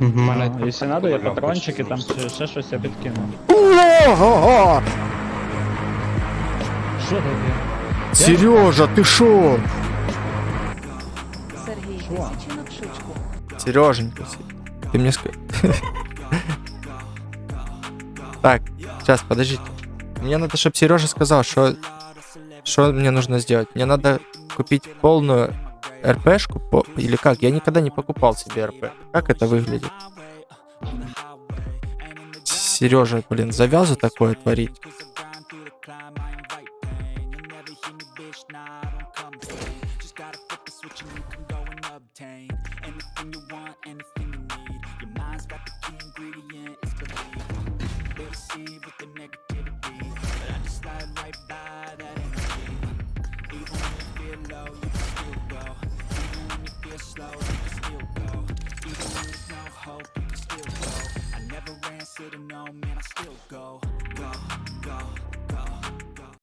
У мене А, Якщо треба, я Польовка патрончики ще там є. чи ще щось я підкину. Ого! Що таке? Сережа, ты шо? Сергій Що? Тисячинок шучку. Сереженька, ты мне скажи. Так, сейчас, подождите. Мне надо, чтобы Сережа сказал, что, что мне нужно сделать. Мне надо купить полную РПшку, по- или как? Я никогда не покупал себе РП. Как это выглядит? Сережа, блин, завязу такое творить. slow, I can still go. Even when there's no hope, can still go. I never ran, sitting no man, I still